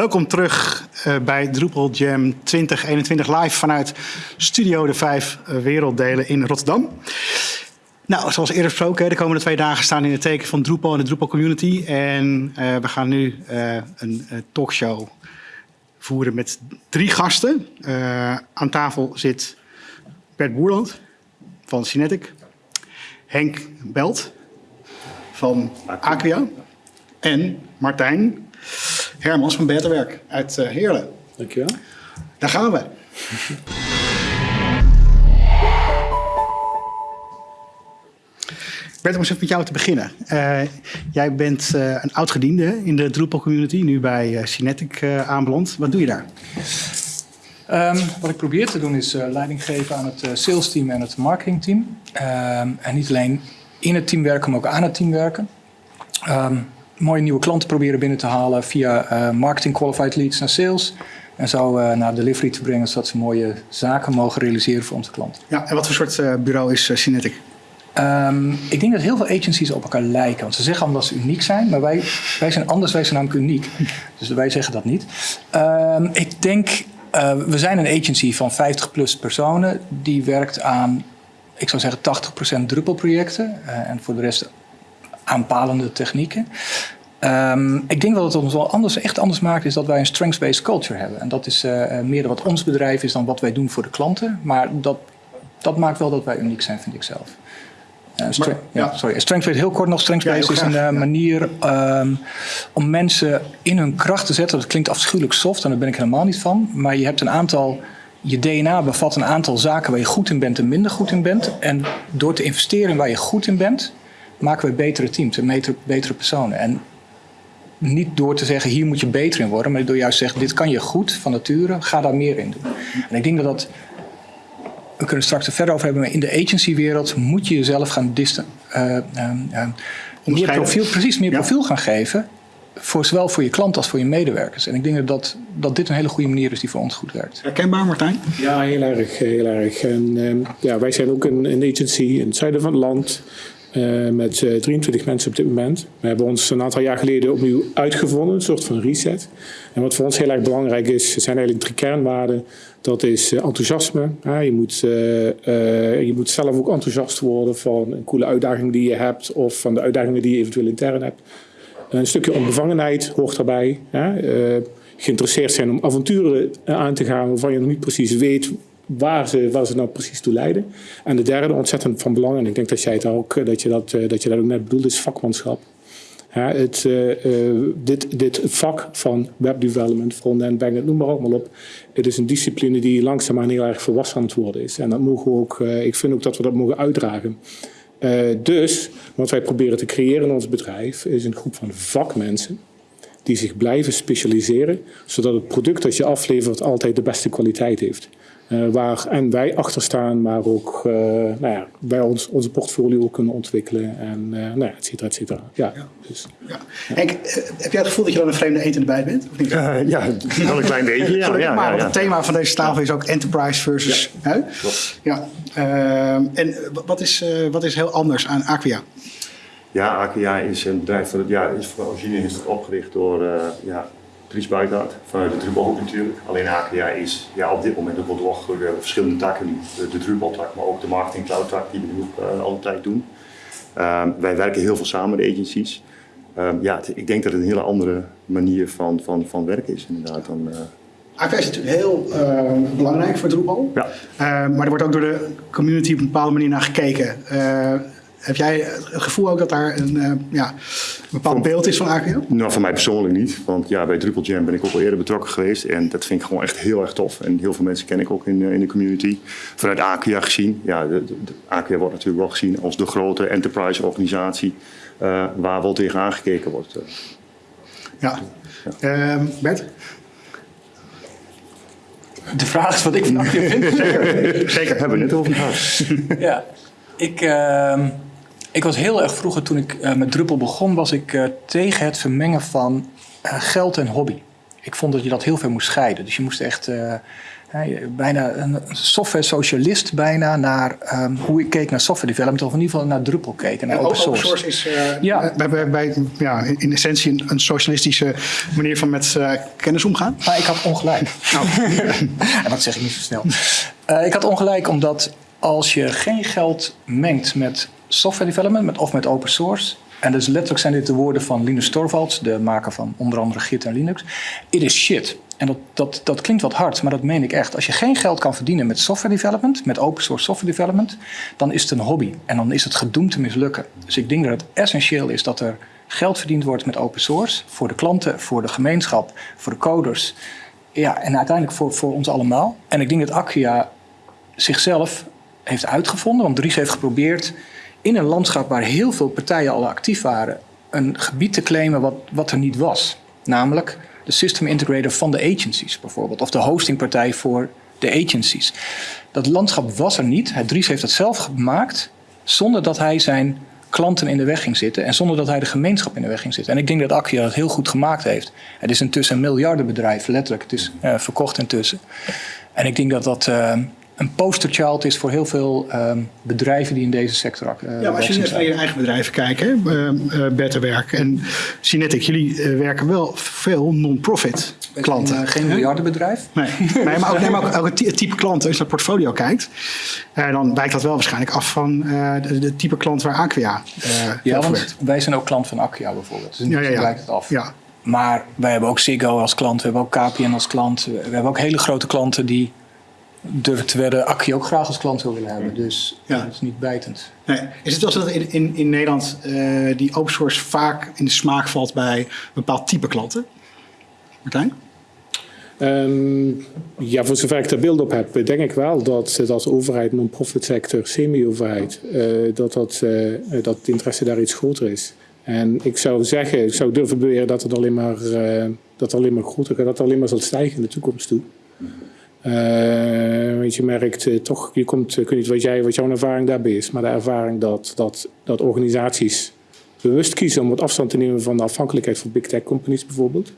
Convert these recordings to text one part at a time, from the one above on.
Welkom terug uh, bij Drupal Jam 2021 live vanuit Studio de Vijf Werelddelen in Rotterdam. Nou, zoals eerder gesproken, de komende twee dagen staan in het teken van Drupal en de Drupal community. En uh, we gaan nu uh, een talkshow voeren met drie gasten. aan tafel zit Bert Boerland van Cinetic, Henk Belt van Aquia en Martijn Hermans van Betterwerk uit uh, Heerlen. Dankjewel. Daar gaan we. Bert, om eens even met jou te beginnen. Uh, jij bent uh, een oud-gediende in de Drupal community, nu bij uh, Cinetic aanbeland. Wat doe je daar? Um, wat ik probeer te doen is leiding geven aan het sales team en het marketing team. Um, en niet alleen in het team werken, maar ook aan het team werken. Um, mooie nieuwe klanten proberen binnen te halen via uh, marketing qualified leads naar sales. En zo uh, naar delivery te brengen, zodat ze mooie zaken mogen realiseren voor onze klanten. Ja, en wat voor soort uh, bureau is Cinetic? Um, ik denk dat heel veel agencies op elkaar lijken. Want ze zeggen allemaal dat ze uniek zijn, maar wij, wij zijn anders, wij zijn namelijk uniek. Dus wij zeggen dat niet. Um, ik denk, uh, we zijn een agency van 50 plus personen. Die werkt aan, ik zou zeggen, 80% Drupal-projecten. Uh, en voor de rest aanpalende technieken. Um, ik denk dat het ons wel anders, echt anders maakt, is dat wij een strengths-based culture hebben. En dat is uh, meer wat ons bedrijf is dan wat wij doen voor de klanten. Maar dat, dat maakt wel dat wij uniek zijn, vind ik zelf. Uh, maar, ja. sorry. Strengths-based, heel kort nog. Strengths-based ja, is een uh, manier um, om mensen in hun kracht te zetten. Dat klinkt afschuwelijk soft en daar ben ik helemaal niet van. Maar je hebt een aantal je DNA bevat een aantal zaken waar je goed in bent en minder goed in bent. En door te investeren in waar je goed in bent, maken we betere teams en betere, betere personen. En niet door te zeggen, hier moet je beter in worden, maar door juist te zeggen, dit kan je goed van nature, ga daar meer in doen. En ik denk dat dat, we kunnen straks er verder over hebben, maar in de agencywereld moet je jezelf gaan disten, uh, uh, meer profiel, precies meer ja. profiel gaan geven, voor, zowel voor je klant als voor je medewerkers. En ik denk dat, dat dit een hele goede manier is die voor ons goed werkt. Herkenbaar, Martijn? Ja, heel erg. Heel erg. En, uh, ja, wij zijn ook een, een agency in het zuiden van het land. Uh, met 23 eh, mensen op dit moment. We hebben ons een aantal jaar geleden opnieuw uitgevonden, een soort van reset. En wat voor ons heel erg belangrijk is, zijn eigenlijk drie kernwaarden. Dat is uh, enthousiasme. je, moet, je moet zelf ook enthousiast worden van een coole uitdaging die je hebt of van de uitdagingen die je eventueel intern hebt. Een stukje onbevangenheid hoort daarbij. geïnteresseerd zijn om avonturen aan te gaan waarvan je nog niet precies weet waar ze, waar ze nou precies toe leiden. En de derde, ontzettend van belang, en ik denk dat jij het ook, eh, dat je dat, eh, dat, je dat ook net bedoelt, is vakmanschap. Het, uh, dit, dit vak van webdevelopment, frontend, backend, noem maar allemaal op. Het is een discipline die langzaamaan heel erg volwassen aan het worden is. En dat mogen ook, ik vind ook dat we dat mogen uitdragen. dus wat wij proberen te creëren in ons bedrijf is een groep van vakmensen die zich blijven specialiseren, zodat het product dat je aflevert altijd de beste kwaliteit heeft. Uh, waar en wij achter staan, maar ook uh, nou ja, wij ons, onze portfolio kunnen ontwikkelen en uh, nou ja, et cetera, et cetera. Ja, ja. Dus, ja. Henk, heb jij het gevoel dat je dan een vreemde eend in de bijt bent? Of niet? ja, wel een klein beetje. ja, ja, maar ja, het thema van deze tafel is ook enterprise versus... Ja, ja. Ehm, en wat is, wat is heel anders aan Aquia? Ja, Aquia is een bedrijf dat ja, is van origine is het opgericht door ja, Dries Buitenhout vanuit de Drupal natuurlijk. Alleen AKA is ja, op dit moment ook wel. We hebben verschillende takken De, de Drupal-tak, maar ook de Marketing Cloud-tak die we nu ook uh, altijd doen. Um, wij werken heel veel samen, de agencies. Um, ja, ik denk dat het een hele andere manier van, van, van werken is inderdaad dan... Is natuurlijk heel uh, belangrijk voor Drupal. Ja. maar er wordt ook door de community op een bepaalde manier naar gekeken. Heb jij het gevoel ook dat daar een, uh, ja, een bepaald beeld is van AKL? Nou, voor mij persoonlijk niet. Want ja, bij Drupal Jam ben ik ook al eerder betrokken geweest. En dat vind ik gewoon echt heel erg tof. En heel veel mensen ken ik ook in, uh, in de community. Vanuit AKIA gezien. Ja, de, de, de AKIA wordt natuurlijk wel gezien als de grote enterprise organisatie. Uh, waar wel tegen aangekeken wordt. Ja. ja. Um, Bert? De vraag is wat ik van AKIA vind. Zeker, zeker. Hebben we net over gehad. ja, ik... Uh, ik was heel erg vroeger, toen ik uh, met Druppel begon, was ik uh, tegen het vermengen van uh, geld en hobby. Ik vond dat je dat heel veel moest scheiden. Dus je moest echt bijna een software socialist bijna naar ehm, hoe ik keek naar software development, of in ieder geval naar Drupal keek en naar open source. is uh, Ja. bij, bij, bij- ja, in essentie een, een socialistische manier van met eh, kennis omgaan. Maar ik had ongelijk. en dat zeg ik niet zo snel. Eh, ik had ongelijk omdat als je geen geld mengt met software development met, of met open source. En dus letterlijk zijn dit de woorden van Linus Torvalds, de maker van onder andere Git en Linux. It is shit. En dat, dat, dat klinkt wat hard, maar dat meen ik echt. Als je geen geld kan verdienen met software development, met open source software development, dan is het een hobby. En dan is het gedoemd te mislukken. Dus ik denk dat het essentieel is dat er geld verdiend wordt met open source. Voor de klanten, voor de gemeenschap, voor de coders. Ja, en uiteindelijk voor, voor ons allemaal. En ik denk dat Acquia zichzelf heeft uitgevonden. Want Dries heeft geprobeerd in een landschap waar heel veel partijen al actief waren... een gebied te claimen wat, wat er niet was. Namelijk de system integrator van de agencies bijvoorbeeld. Of de hostingpartij voor de agencies. Dat landschap was er niet. Dries heeft het zelf gemaakt zonder dat hij zijn klanten in de weg ging zitten en zonder dat hij de gemeenschap in de weg ging zitten. En ik denk dat Acquia dat heel goed gemaakt heeft. Het is intussen een miljardenbedrijf, letterlijk. Het is eh, verkocht intussen. En ik denk dat dat eh, een posterchild is voor heel veel eh, bedrijven die in deze sector uh, Ja, maar als je naar je eigen bedrijven kijkt, hè, uh, Better Werk en Cinetic, jullie uh, werken wel veel non-profit klanten. Uh, geen miljardenbedrijf. Nee, nee maar ook, nee, maar ook, het type klant, als je naar het portfolio kijkt, dan wijkt dat wel waarschijnlijk af van de, type klant waar Acquia Ja, want werkt. wij zijn ook klant van Acquia bijvoorbeeld. Dus ja, ja, ja. wijkt het af. Ja. Maar wij hebben ook Ziggo als klant, we hebben ook KPN als klant. We hebben ook hele grote klanten die durven te wedden Acquia ook graag als klant wil willen hebben. Dus ja. dat is niet bijtend. Nee. Is het wel zo dat in, in, in Nederland uh, die open source vaak in de smaak valt bij een bepaald type klanten? Martijn? Um, ja, voor zover ik daar beeld op heb, denk ik wel dat, dat overheid, non-profit sector, semi-overheid, uh, dat, dat, uh, dat het interesse daar iets groter is. En ik zou zeggen, ik zou durven beweren dat het alleen maar, uh, dat het alleen maar groter gaat, dat het alleen maar zal stijgen in de toekomst toe. Uh, want je merkt uh, toch, je komt, ik weet niet wat, jij, wat jouw ervaring daarbij is, maar de ervaring dat, dat, dat organisaties bewust kiezen om wat afstand te nemen van de afhankelijkheid van big tech companies bijvoorbeeld.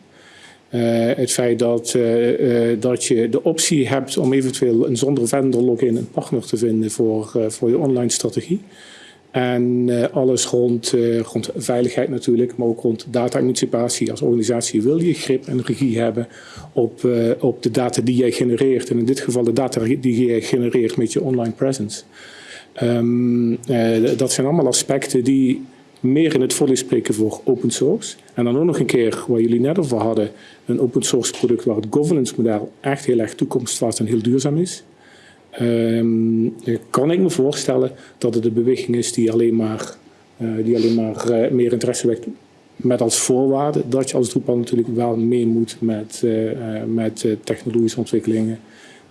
Het feit dat, dat je de optie hebt om eventueel een zonder vendor login een partner te vinden voor, voor je online strategie. En alles rond, rond veiligheid natuurlijk, maar ook rond data-emancipatie. Als organisatie wil je grip en regie hebben op, uh, op de data die jij genereert. En in dit geval de data die jij genereert met je online presence. Uh, dat zijn allemaal aspecten die meer in het voordeel spreken voor open source. En dan ook nog een keer, waar jullie net over hadden, een open source product waar het governance model echt heel erg toekomstvast en heel duurzaam is. Um, kan ik me voorstellen dat het een beweging is die alleen maar, uh, die alleen maar uh, meer interesse wekt. Met als voorwaarde dat je als Drupal natuurlijk wel mee moet met, met technologische ontwikkelingen.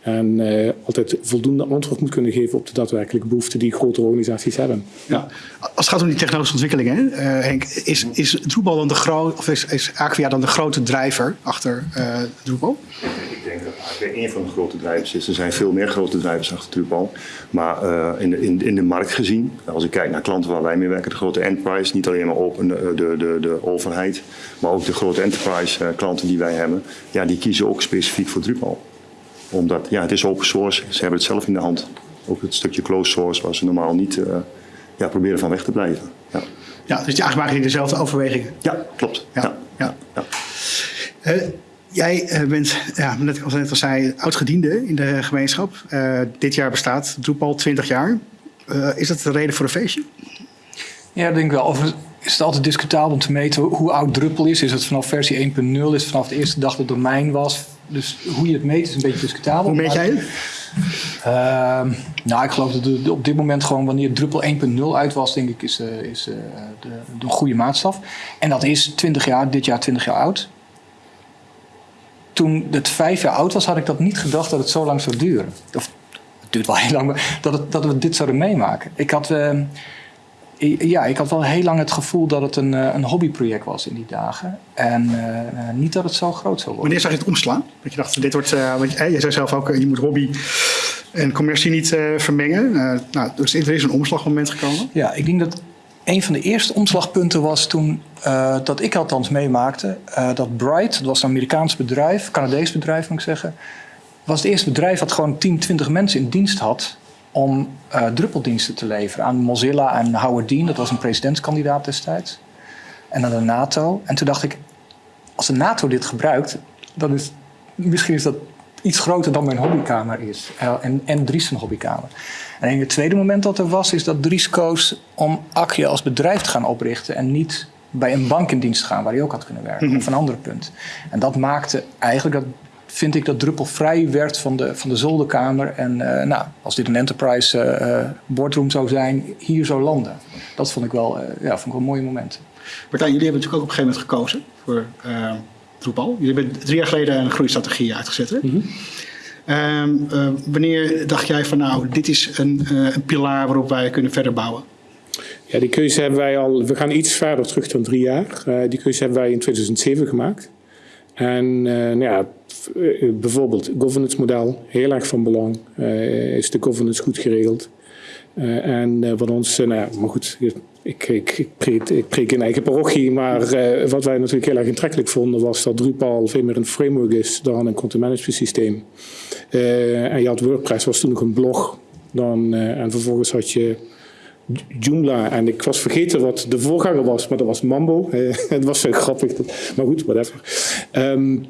En altijd voldoende antwoord moet kunnen geven op de daadwerkelijke behoeften die grote organisaties hebben. Ja. Als het gaat om die technologische ontwikkelingen, Henk, is, is Drupal dan de grote, of is, is Acquia dan de grote drijver achter Drupal? Ik denk dat Acquia een van de grote drijvers is. Er zijn veel meer grote drijvers achter Drupal. Maar uh, in, de, in, in, de markt gezien, als ik kijk naar klanten waar wij mee werken, de grote enterprise, niet alleen maar open, de, de, de, de overheid, maar ook de grote enterprise uh, klanten die wij hebben, ja, die kiezen ook specifiek voor Drupal. Omdat ja, het is open source, ze hebben het zelf in de hand. Ook het stukje closed source waar ze normaal niet uh, ja, proberen van weg te blijven. Ja, ja dus eigenlijk maken die dezelfde overwegingen. Ja, klopt. Ja, ja. ja. ja. Uh, Jij bent, ja, net als net al zei, oud-gediende in de gemeenschap. Uh, dit jaar bestaat Drupal 20 jaar. Uh, is dat de reden voor een feestje? Ja, ik denk wel. Of is het altijd discutabel om te meten hoe oud Drupal is? Is het vanaf versie 1.0? Is het vanaf de eerste dag dat het domein was? Dus hoe je het meet is een beetje discutabel. Hoe meet jij het? Uh, nou, ik geloof dat de, op dit moment gewoon wanneer Drupal 1.0 uit was, denk ik, is, uh, is uh, de, de goede maatstaf. En dat is 20 jaar, dit jaar 20 jaar oud toen het vijf jaar oud was, had ik dat niet gedacht dat het zo lang zou duren. Of het duurt wel heel lang, maar dat, het, dat we dit zouden meemaken. Ik had, uh, ja, ik had wel heel lang het gevoel dat het een, een hobbyproject was in die dagen. En uh, niet dat het zo groot zou worden. Wanneer zag je het omslaan? Dat je dacht, dit wordt, uh, want je, je zei zelf ook, je moet hobby en commercie niet vermengen. nou, dus er is een omslagmoment gekomen. Ja, ik denk dat een van de eerste omslagpunten was toen, dat ik althans meemaakte, dat Bright, dat was een Amerikaans bedrijf, Canadees bedrijf moet ik zeggen, was het eerste bedrijf dat gewoon 10, 20 mensen in dienst had om uh, druppeldiensten te leveren aan Mozilla en Howard Dean. Dat was een presidentskandidaat destijds. En aan de NATO. En toen dacht ik, als de NATO dit gebruikt, dan is misschien is dat iets groter dan mijn hobbykamer is. Uh, en, en Dries een hobbykamer. En het tweede moment dat er was, is dat Dries koos om Akje als bedrijf te gaan oprichten en niet bij een bank in dienst te gaan waar hij ook had kunnen werken, mm -hmm. of een ander punt. En dat maakte eigenlijk dat vind ik dat Druppel vrij werd van de, van de zolderkamer. En uh, nou, als dit een enterprise uh, boardroom zou zijn, hier zou landen. Dat vond ik wel, uh, ja, vond ik wel een mooi moment. Martijn, jullie hebben natuurlijk ook op een gegeven moment gekozen voor Drupal. Jullie hebben drie jaar geleden een groeistrategie uitgezet. Hè? Mm -hmm. wanneer dacht jij van nou, dit is een, een pilaar waarop wij kunnen verder bouwen? Ja, die keuze hebben wij al, we gaan iets verder terug dan drie jaar. die keuze hebben wij in 2007 gemaakt. En nou ja, bijvoorbeeld governance model, heel erg van belang. Uh, is de governance goed geregeld? En wat ons, nou ja, maar goed, ik, ik, ik, preek, ik in eigen parochie, maar wat wij natuurlijk heel erg intrekkelijk vonden was dat Drupal veel meer een framework is dan een content management systeem. en je had WordPress, was toen nog een blog. Dan, en vervolgens had je Joomla. En ik was vergeten wat de voorganger was, maar dat was Mambo. het was zo grappig. Maar goed, whatever. Um,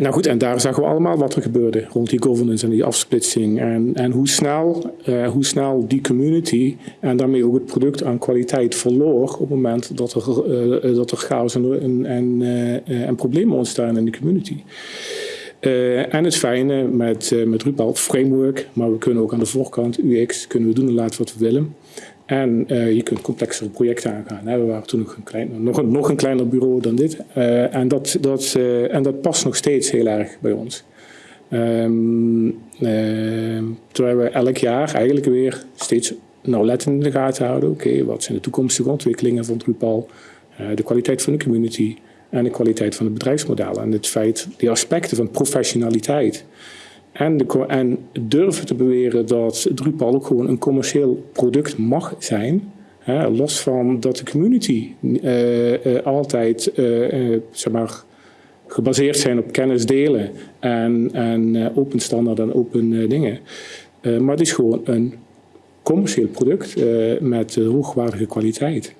nou goed, en daar zagen we allemaal wat er gebeurde rond die governance en die afsplitsing. En, en hoe, snel, uh, hoe snel die community en daarmee ook het product aan kwaliteit verloor op het moment dat er, uh, dat er chaos en, en, en problemen ontstaan in de community. En het fijne met, met Drupal, framework, maar we kunnen ook aan de voorkant, UX, kunnen we doen en laten wat we willen. En uh, je kunt complexere projecten aangaan. We waren toen nog een, klein, nog een, nog een kleiner bureau dan dit. Uh, en, dat, dat, uh, en dat past nog steeds heel erg bij ons. Um, terwijl we elk jaar eigenlijk weer steeds nauwlettend in de gaten houden. Oké, wat zijn de toekomstige ontwikkelingen van Drupal? de kwaliteit van de community en de kwaliteit van het bedrijfsmodel. En het feit, die aspecten van professionaliteit en, de, en durven te beweren dat Drupal ook gewoon een commercieel product mag zijn. Hè, los van dat de community uh, uh, altijd uh, zeg maar, gebaseerd zijn op kennis delen en, en open standaard en open dingen. maar het is gewoon een commercieel product met hoogwaardige kwaliteit.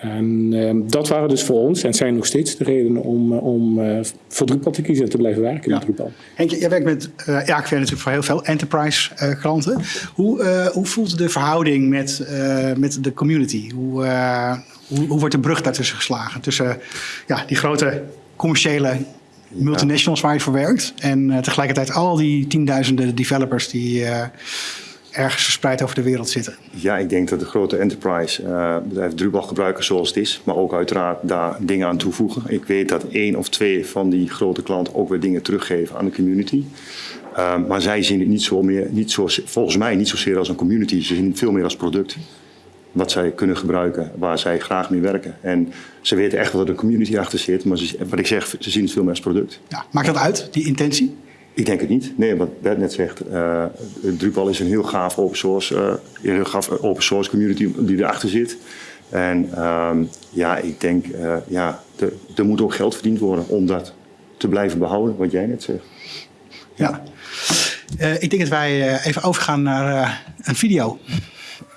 En uh, dat waren dus voor ons en zijn nog steeds de redenen om, uh, om uh, voor Drupal te kiezen en te blijven werken ja. met Drupal. Henk, jij werkt met, uh, ja, ik werk natuurlijk voor heel veel enterprise klanten. Hoe, hoe voelt de verhouding met, met de community? Hoe, hoe, hoe, wordt de brug daartussen geslagen? Tussen ja, die grote commerciële multinationals waar je voor werkt en tegelijkertijd al die tienduizenden developers die ergens verspreid over de wereld zitten? Ja, ik denk dat de grote enterprise uh, bedrijven Drupal gebruiken zoals het is, maar ook uiteraard daar dingen aan toevoegen. Ik weet dat één of twee van die grote klanten ook weer dingen teruggeven aan de community. Uh, maar zij zien het niet zo meer, niet zo, volgens mij niet zozeer als een community, ze zien het veel meer als product. Wat zij kunnen gebruiken, waar zij graag mee werken. En ze weten echt dat er een community achter zit, maar ze, wat ik zeg, ze zien het veel meer als product. Ja, maakt dat uit, die intentie? Ik denk het niet. Nee, wat Bert net zegt, uh, Drupal is een heel gaaf open source, uh, een heel gaaf open source community die erachter zit. En um, ja, ik denk, uh, ja, er moet ook geld verdiend worden om dat te blijven behouden, wat jij net zegt. Ja, ik denk dat wij even overgaan naar een video.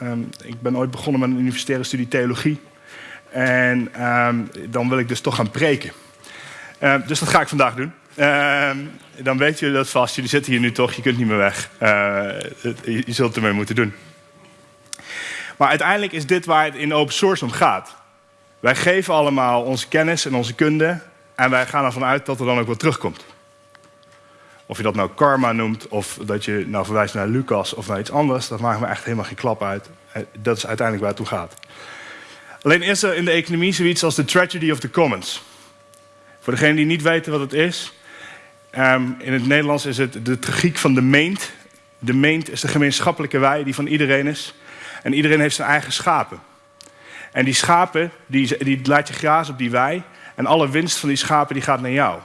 Um, ik ben ooit begonnen met een universitaire studie theologie. En um, dan wil ik dus toch gaan preken. dus dat ga ik vandaag doen. Uh, dan weten jullie dat vast. Jullie zitten hier nu toch, je kunt niet meer weg. Uh, je zult ermee moeten doen. Maar uiteindelijk is dit waar het in open source om gaat. Wij geven allemaal onze kennis en onze kunde. En wij gaan ervan uit dat er dan ook wat terugkomt. Of je dat nou karma noemt, of dat je nou verwijst naar Lucas of naar iets anders, dat maakt me echt helemaal geen klap uit. Eh, dat is uiteindelijk waar het om gaat. Alleen is er in de economie zoiets als de tragedy of the commons. Voor degenen die niet weten wat het is, Um, in het Nederlands is het de tragiek van de meent. De meent is de gemeenschappelijke wei die van iedereen is. En iedereen heeft zijn eigen schapen. En die schapen, die, die laat je grazen op die wei. En alle winst van die schapen die gaat naar jou.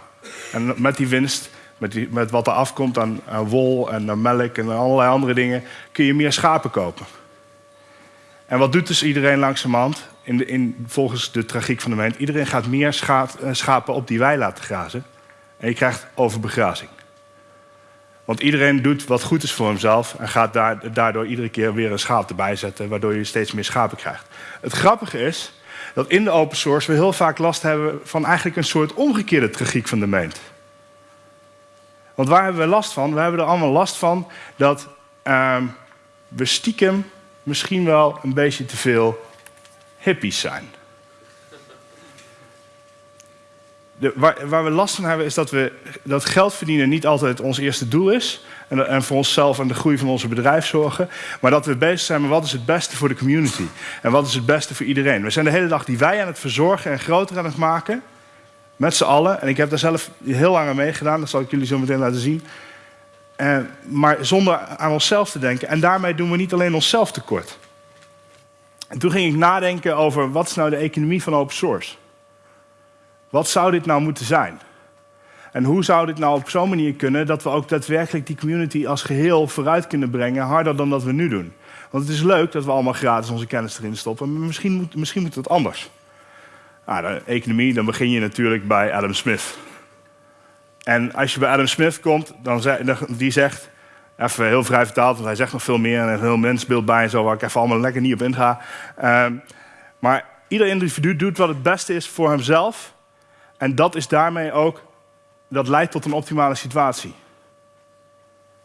En met die winst, met, met wat er afkomt aan, wol en melk en allerlei andere dingen... kun je meer schapen kopen. En wat doet dus iedereen langzamerhand? In de, in, volgens de tragiek van de meent. Iedereen gaat meer eh, schapen op die wei laten grazen. En je krijgt overbegrazing. Want iedereen doet wat goed is voor hemzelf en gaat daar, daardoor iedere keer weer een schaap erbij zetten, waardoor je steeds meer schapen krijgt. Het grappige is dat in de open source we heel vaak last hebben van eigenlijk een soort omgekeerde tragiek van de meent. Want waar hebben we last van? We hebben er allemaal last van dat ehm, we stiekem misschien wel een beetje te veel hippies zijn. De, waar, waar, we last van hebben is dat, we, dat geld verdienen niet altijd ons eerste doel is. En, en, voor onszelf en de groei van onze bedrijf zorgen. Maar dat we bezig zijn met wat is het beste voor de community. En wat is het beste voor iedereen. We zijn de hele dag die wij aan het verzorgen en groter aan het maken. Met z'n allen. En ik heb daar zelf heel lang aan meegedaan. Dat zal ik jullie zo meteen laten zien. Maar zonder aan onszelf te denken. En daarmee doen we niet alleen onszelf tekort. En toen ging ik nadenken over wat is nou de economie van open source. Wat zou dit nou moeten zijn? En hoe zou dit nou op zo'n manier kunnen dat we ook daadwerkelijk die community als geheel vooruit kunnen brengen, harder dan dat we nu doen? Want het is leuk dat we allemaal gratis onze kennis erin stoppen, maar misschien moet, misschien moet het anders. Nou, de economie, dan begin je natuurlijk bij Adam Smith. En als je bij Adam Smith komt, dan zeg, die zegt, even heel vrij vertaald, want hij zegt nog veel meer en een heel mensbeeld bij en zo, waar ik even allemaal lekker niet op inga. Uh, maar ieder individu doet wat het beste is voor hemzelf. En dat is daarmee ook, dat leidt tot een optimale situatie.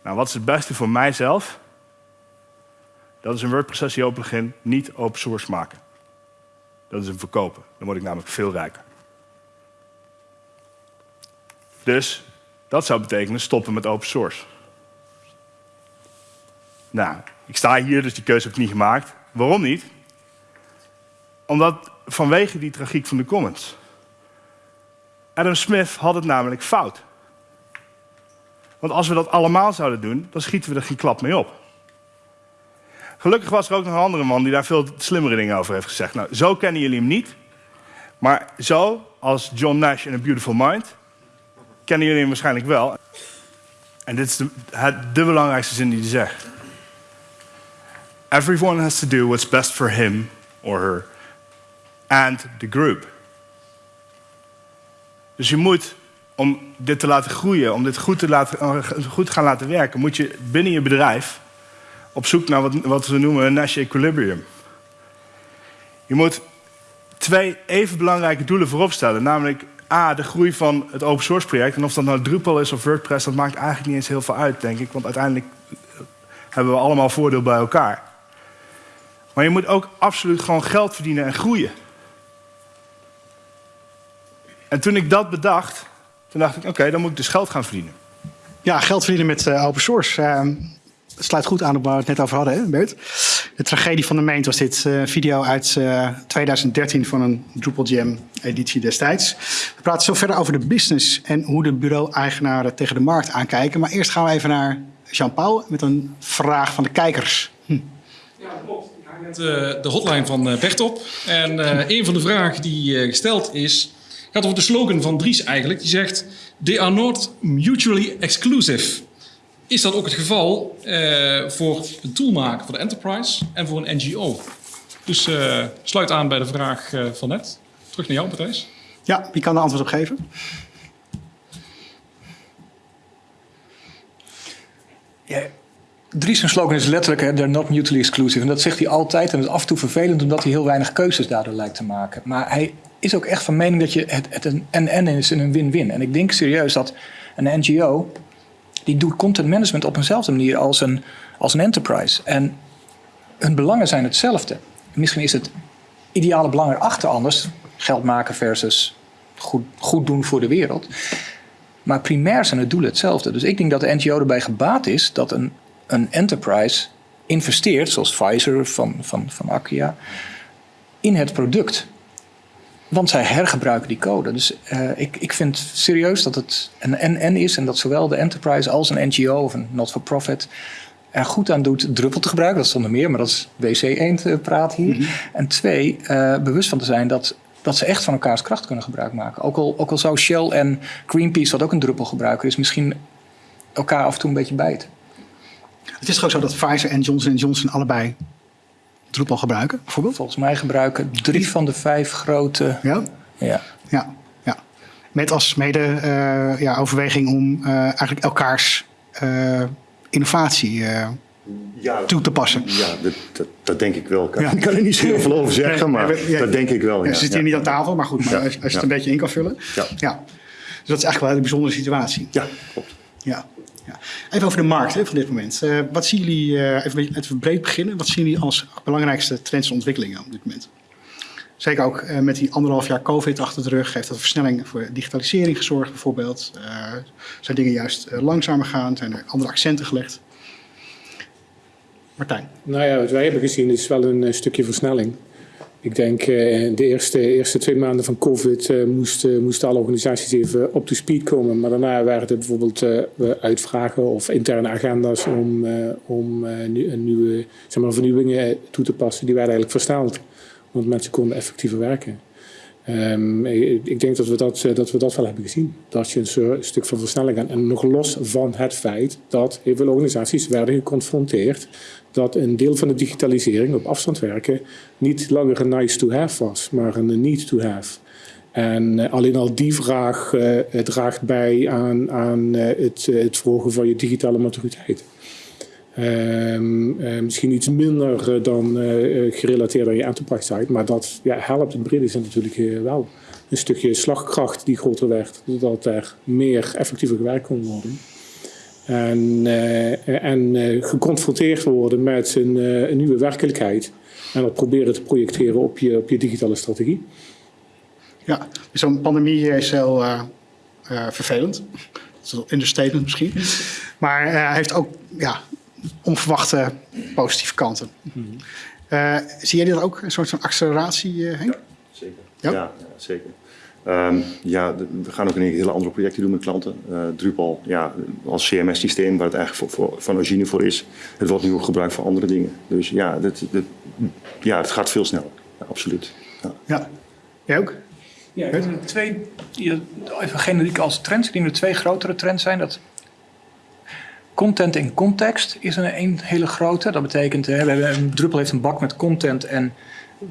Nou, wat is het beste voor mijzelf? Dat is een WordPress SEO plugin niet open source maken. Dat is hem verkopen. Dan word ik namelijk veel rijker. Dus dat zou betekenen stoppen met open source. Nou, ik sta hier, dus die keuze heb ik niet gemaakt. Waarom niet? Omdat vanwege die tragiek van de comments. Adam Smith had het namelijk fout. Want als we dat allemaal zouden doen, dan schieten we er geen klap mee op. Gelukkig was er ook nog een andere man die daar veel slimmere dingen over heeft gezegd. Nou, zo kennen jullie hem niet. Maar zo, als John Nash in A Beautiful Mind, kennen jullie hem waarschijnlijk wel. En dit is de, de belangrijkste zin die hij zegt. Everyone has to do what's best for him or her and the group. Dus je moet, om dit te laten groeien, om dit goed te, laten, goed te gaan laten werken, moet je binnen je bedrijf op zoek naar wat, wat we noemen een Nash equilibrium. Je moet twee even belangrijke doelen voorop stellen. Namelijk A, de groei van het open source project. En of dat nou Drupal is of WordPress, dat maakt eigenlijk niet eens heel veel uit, denk ik. Want uiteindelijk hebben we allemaal voordeel bij elkaar. Maar je moet ook absoluut gewoon geld verdienen en groeien. En toen ik dat bedacht, toen dacht ik, oké, dan moet ik dus geld gaan verdienen. Ja, geld verdienen met uh, open source. Uh, sluit goed aan op waar we het net over hadden, hè, Bert? De tragedie van de meent was dit uh, video uit 2013 van een Drupal Jam editie destijds. We praten zo verder over de business en hoe de bureau-eigenaren tegen de markt aankijken. Maar eerst gaan we even naar Jean-Paul met een vraag van de kijkers. Hm. Ja, klopt. Met de hotline van Bert op. En een van de vragen die gesteld is gaat over de slogan van Dries eigenlijk. Die zegt, they are not mutually exclusive. Is dat ook het geval uh, voor een toolmaker voor de enterprise en voor een NGO? Dus uh, sluit aan bij de vraag uh, van net. Terug naar jou, Matthijs. Ja, wie kan de antwoord op geven? Ja, Dries' slogan is letterlijk, hè, they're not mutually exclusive. En dat zegt hij altijd en dat is af en toe vervelend omdat hij heel weinig keuzes daardoor lijkt te maken. Maar hij is ook echt van mening dat je het, het een en-en is en een win-win. En ik denk serieus dat een NGO, die doet content management op eenzelfde manier als een, als een enterprise. En hun belangen zijn hetzelfde. Misschien is het ideale belang erachter anders. Geld maken versus goed, goed doen voor de wereld. Maar primair zijn het doelen hetzelfde. Dus ik denk dat de NGO erbij gebaat is dat een, een enterprise investeert, zoals Pfizer van, van, van Akia, in het product. Want zij hergebruiken die code. Dus uh, ik, ik vind serieus dat het een en-en is. En dat zowel de enterprise als een NGO of een not-for-profit er goed aan doet druppel te gebruiken. Dat is zonder meer, maar dat is WC1 eh, praat hier. Mm -hmm. En twee, uh, bewust van te zijn dat, dat ze echt van elkaars kracht kunnen gebruik maken. Ook al, ook al zou Shell en Greenpeace, wat ook een druppelgebruiker is, misschien elkaar af en toe een beetje bijten. Het is toch ook zo dat Pfizer en Johnson Johnson allebei Drupal gebruiken, bijvoorbeeld? Volgens mij gebruiken drie van de vijf grote. Ja? Ja. ja, ja. Met als mede uh, ja, overweging om uh, eigenlijk elkaars eh, innovatie eh, Ja, toe te passen. ja dat, dat, dat denk ik wel. Ik kan, Ja. ik kan er niet zo heel veel over zeggen, maar Nee, ja, dat denk ik wel. Ja, Ja, ze zitten ja. hier niet aan tafel, maar goed, maar Ja, als, als je het een beetje in kan vullen. Ja. ja. Dus dat is echt wel een hele bijzondere situatie. Ja, klopt. Ja. Ja. Even over de markt hè, van dit moment. Eh, wat zien jullie, eh, even, even breed beginnen, wat zien jullie als belangrijkste trends en ontwikkelingen op dit moment? Zeker ook eh, met die anderhalf jaar COVID achter de rug heeft dat versnelling voor digitalisering gezorgd bijvoorbeeld. Zijn dingen juist langzamer gaan, zijn er andere accenten gelegd? Martijn. Nou ja, wat wij hebben gezien is wel een stukje versnelling. Ik denk eh, de eerste, eerste twee maanden van COVID eh, moesten, moesten alle organisaties even op to speed komen. Maar daarna waren het bijvoorbeeld eh, uitvragen of interne agenda's om, eh, om eh, nieuwe zeg maar, vernieuwingen toe te passen. Die werden eigenlijk versneld, want mensen konden effectiever werken. Ehm, ik, denk dat we dat, eh, dat we dat wel hebben gezien. Dat je een stuk van versnelling gaat. En nog los van het feit dat heel veel organisaties werden geconfronteerd dat een deel van de digitalisering op afstand werken niet langer een nice to have was, maar een need to have. En eh, alleen al die vraag eh, draagt bij aan, aan eh, het, het verhogen van je digitale maturiteit. Ehm, eh, misschien iets minder dan gerelateerd aan je enterprise site, maar dat ja, helpt brede zin natuurlijk wel. Een stukje slagkracht die groter werd, zodat er meer effectiever gewerkt kon worden. En, eh, en eh, geconfronteerd worden met een, eh, een nieuwe werkelijkheid. En dat proberen te projecteren op je, op je digitale strategie. Ja, dus zo'n pandemie is heel eh, eh, vervelend. Dat is een understatement misschien. Maar eh, heeft ook ja, onverwachte positieve kanten. Eh, zie jij dit ook, een soort van acceleratie, eh, Henk? Zeker. Ja? Ja, ja, zeker. Ehm, ja, we gaan ook keer hele andere projecten doen met klanten. Eh, Drupal, ja, als CMS-systeem, waar het eigenlijk voor, voor, van origine voor is. Het wordt nu ook gebruikt voor andere dingen. Dus ja, dit, dit, ja het gaat veel sneller. Ja, absoluut. Ja. Ja. Jij ook? Ja, ik denk dat twee, even generiek als trends. Ik denk dat er twee grotere trends zijn. Dat content in context is een, een hele grote. Dat betekent, hè, we hebben, een Drupal heeft een bak met content en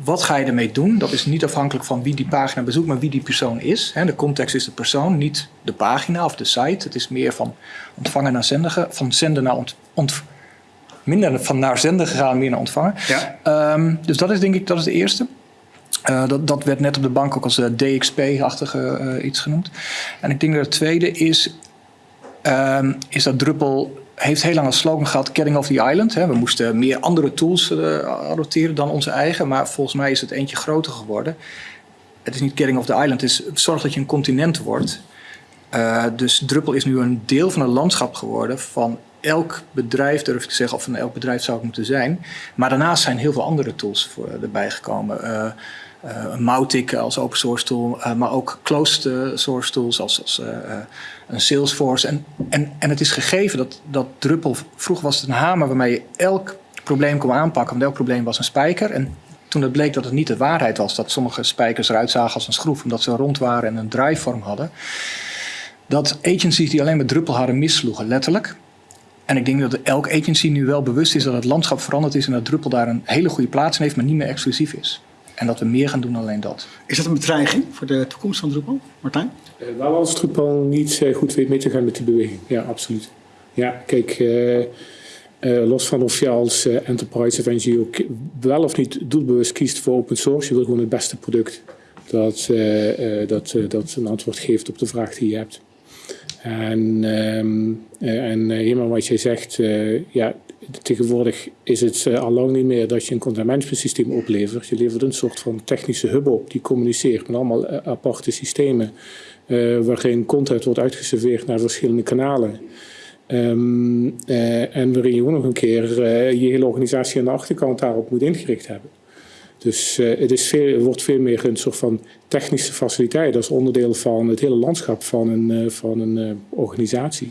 wat ga je ermee doen? Dat is niet afhankelijk van wie die pagina bezoekt, maar wie die persoon is. De context is de persoon, niet de pagina of de site. Het is meer van ontvanger naar zender, van zender naar ont, ont- minder van naar zender gegaan, meer naar ontvanger. Ja. Ehm, dus dat is denk ik dat is de eerste. Eh, dat, dat werd net op de bank ook als eh, DXP-achtige eh, iets genoemd. En ik denk dat het tweede is, ehm, is dat Drupal heeft heel lang als slogan gehad Getting off the island. Hè. We moesten meer andere tools eh, adopteren dan onze eigen, maar volgens mij is het eentje groter geworden. Het is niet Getting off the island, het is zorg dat je een continent wordt. Eh, dus Drupal is nu een deel van het landschap geworden van elk bedrijf, durf ik te zeggen, of van elk bedrijf zou het moeten zijn. Maar daarnaast zijn heel veel andere tools voor, erbij gekomen. Eh eh Mautic als open source tool, eh, maar ook closed eh, source tools als, een Salesforce. En, en, en het is gegeven dat, dat Drupal, vroeger was het een hamer waarmee je elk probleem kon aanpakken, want elk probleem was een spijker. En toen het bleek dat het niet de waarheid was, dat sommige spijkers eruit zagen als een schroef, omdat ze rond waren en een draaivorm hadden, dat agencies die alleen met Drupal hadden missloegen, letterlijk. En ik denk dat elk agency nu wel bewust is dat het landschap veranderd is en dat Drupal daar een hele goede plaats in heeft, maar niet meer exclusief is. En dat we meer gaan doen dan alleen dat. Is dat een bedreiging voor de toekomst van Drupal, Martijn? Eh, Wel als Drupal niet eh, goed weet mee te gaan met die beweging. Ja, absoluut. Ja, kijk, eh, eh, los van of je als enterprise of NGO wel of niet doelbewust kiest voor open source, je wil gewoon het beste product dat, eh, eh, dat, eh, dat een antwoord geeft op de vraag die je hebt. En, ehm, eh, en eh, helemaal wat jij zegt, eh, ja, tegenwoordig is het al lang niet meer dat je een content management systeem oplevert. Je levert een soort van technische hub op die communiceert met allemaal aparte systemen. waarin content wordt uitgeserveerd naar verschillende kanalen. Ehm, eh, en waarin je ook nog een keer je hele organisatie aan de achterkant daarop moet ingericht hebben. Dus eh, het is veel, wordt veel meer een soort van technische faciliteit als onderdeel van het hele landschap van een, eh, van een eh, organisatie.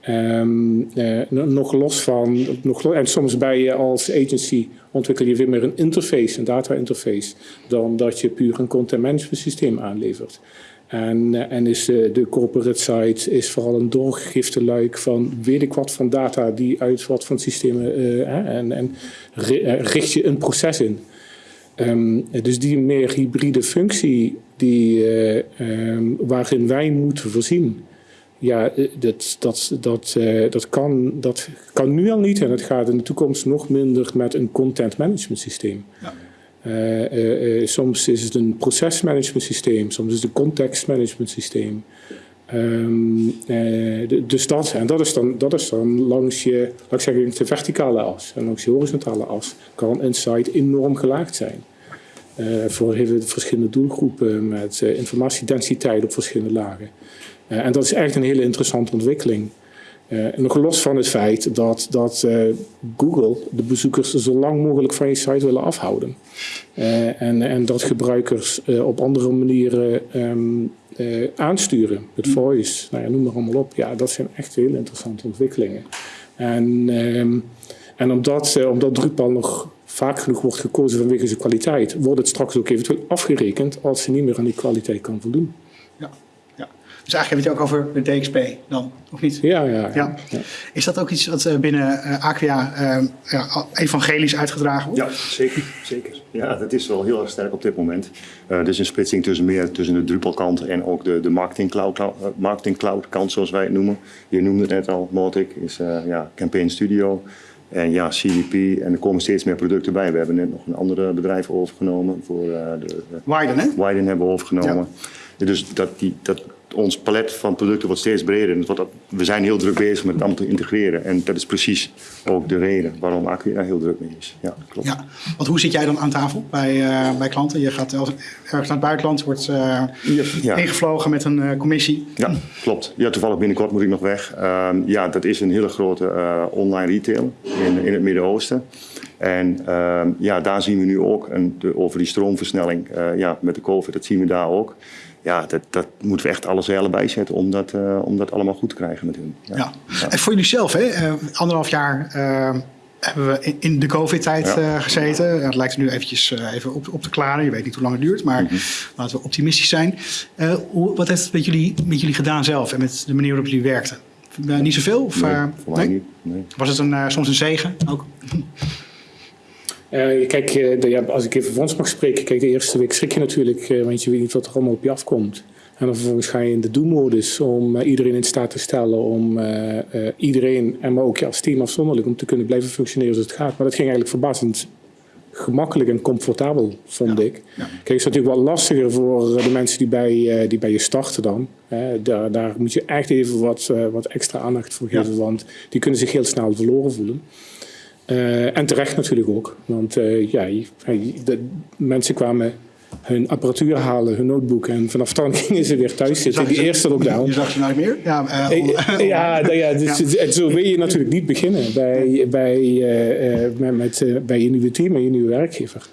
Ehm, eh, nog los van, nog, en soms bij je als agency ontwikkel je veel meer een interface, een data interface, dan dat je puur een content management systeem aanlevert. En, en is de, corporate site is vooral een doorgegifte luik van weet ik wat van data die uit wat van systemen en, en ri- richt je een proces in. Ehm, dus die meer hybride functie die, eh, ehm, waarin wij moeten voorzien, ja, eh, dat, dat, dat, uh, dat, kan, dat kan nu al niet en het gaat in de toekomst nog minder met een content management systeem. Ja. Uh, soms is het een procesmanagement systeem, soms is het een context management systeem. Dus en dat is, dan, dat is dan langs je, laat ik zeggen, de verticale as en langs je horizontale as kan een enorm gelaagd zijn. voor heel verschillende doelgroepen met informatiedensiteit op verschillende lagen. en dat is echt een hele interessante ontwikkeling. Uh, nog los van het feit dat, dat uh, Google de bezoekers zo lang mogelijk van je site willen afhouden. Uh, en, en dat gebruikers op andere manieren um, aansturen. Met voice, nou ja, noem maar allemaal op. Ja, dat zijn echt hele interessante ontwikkelingen. En, um, en omdat, omdat Drupal nog vaak genoeg wordt gekozen vanwege zijn kwaliteit, wordt het straks ook eventueel afgerekend als ze niet meer aan die kwaliteit kan voldoen. Dus eigenlijk heb je het ook over de DXP dan, of niet? Ja, ja. ja. ja. Is dat ook iets wat eh, binnen uh, Aquia uh, ja, evangelisch uitgedragen wordt? Ja, zeker, zeker. Ja, dat is wel heel erg sterk op dit moment. Uh, er is een splitsing tussen meer tussen de Drupal-kant en ook de, de marketing, cloud, marketing cloud kant, zoals wij het noemen. Je noemde het net al, Motic is ja, Campaign Studio. En ja, CDP. En er komen steeds meer producten bij. We hebben net nog een andere bedrijf overgenomen. Voor, de, Widen, hè? Widen hebben we overgenomen. Ja. Dus dat, die, dat ons palet van producten wordt steeds breder. En we zijn heel druk bezig met het allemaal te integreren. En dat is precies ook de reden waarom Acquia daar heel druk mee is. Ja, klopt. Ja, want hoe zit jij dan aan tafel bij, uh, bij klanten? Je gaat ergens naar het buitenland, wordt uh, ja. ingevlogen met een uh, commissie. Ja, klopt. Ja, toevallig binnenkort moet ik nog weg. Ehm, ja, dat is een hele grote online retail in, in het Midden-Oosten. En ehm, ja, daar zien we nu ook een, de, over die stroomversnelling ja, met de COVID, dat zien we daar ook ja, dat, dat moeten we echt alle zeilen bijzetten om dat, uh, om dat allemaal goed te krijgen met hun. Ja. ja. En voor jullie zelf, hè? Uh, anderhalf jaar uh, hebben we in de COVID-tijd ja. gezeten. Het lijkt er nu eventjes even op, op te klaren. Je weet niet hoe lang het duurt, maar mm -hmm. laten we optimistisch zijn. Hoe, wat heeft het met jullie, met jullie gedaan zelf en met de manier waarop jullie werkten? niet zoveel? Of, nee, voor mij nee? niet. Nee. Was het een, soms een zegen ook? Uh, kijk, de, ja, als ik even Frans mag spreken, kijk, de eerste week schrik je natuurlijk, uh, want je weet niet wat er allemaal op je afkomt. En dan vervolgens ga je in de do-modus om iedereen in staat te stellen om iedereen, en maar ook je als team afzonderlijk, om te kunnen blijven functioneren zoals het gaat. Maar dat ging eigenlijk verbazend gemakkelijk en comfortabel, vond ja. ik. Ja. Kijk, het is natuurlijk wel lastiger voor de mensen die bij, die bij je starten dan. daar, daar moet je echt even wat, wat extra aandacht voor geven, want die kunnen zich heel snel verloren voelen. Uh, en terecht natuurlijk ook. Want uh, ja, de mensen kwamen hun apparatuur halen, hun notebook. En vanaf dan gingen ze weer thuis zitten. Die eerste lockdown. Je zag ze nooit meer? Ja, uh, ja, nou ja, dus, ja. zo wil je natuurlijk niet beginnen bij, bij, met, met, bij je nieuwe team en je nieuwe werkgever.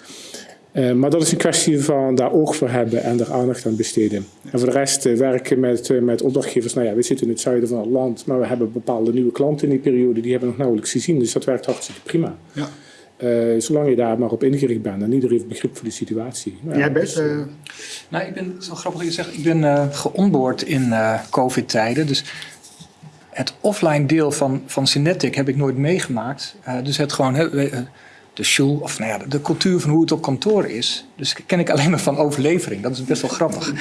Uh, maar dat is een kwestie van daar oog voor hebben en daar aandacht aan besteden. En voor de rest uh, werken met, uh, met opdrachtgevers. Nou ja, we zitten in het zuiden van het land, maar we hebben bepaalde nieuwe klanten in die periode. Die hebben we nog nauwelijks gezien, dus dat werkt hartstikke prima. Ja. zolang je daar maar op ingericht bent en iedereen heeft begrip voor de situatie. Nou, Jij bent? Dus, nou, ik ben, zo grappig dat je zegt, ik ben geonboard in COVID-tijden. Dus het offline deel van, van Synetic heb ik nooit meegemaakt. dus het gewoon de show, of nou ja, de cultuur van hoe het op kantoor is. Dus ken ik alleen maar van overlevering. Dat is best wel grappig.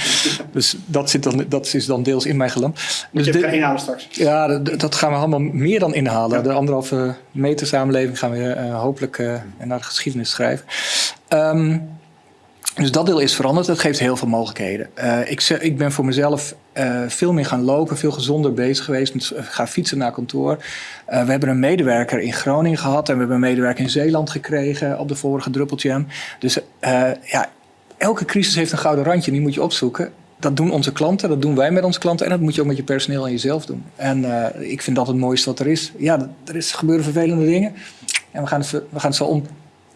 dus dat, zit dan, dat is dan deels in mijn gelam. Dus je dit, inhalen straks? Ja, dat, dat, gaan we allemaal meer dan inhalen. Ja. De anderhalve meter samenleving gaan we uh, hopelijk uh, naar de geschiedenis schrijven. Um, dus dat deel is veranderd. Dat geeft heel veel mogelijkheden. Uh, ik, ik, ben voor mezelf uh, veel meer gaan lopen, veel gezonder bezig geweest. Met, uh, ga fietsen naar kantoor. we hebben een medewerker in Groningen gehad en we hebben een medewerker in Zeeland gekregen op de vorige Druppeltje. Dus ja, elke crisis heeft een gouden randje die moet je opzoeken. Dat doen onze klanten, dat doen wij met onze klanten en dat moet je ook met je personeel en jezelf doen. En ik vind dat het mooiste wat er is. Ja, er is, gebeuren vervelende dingen en we gaan het, we gaan het zo om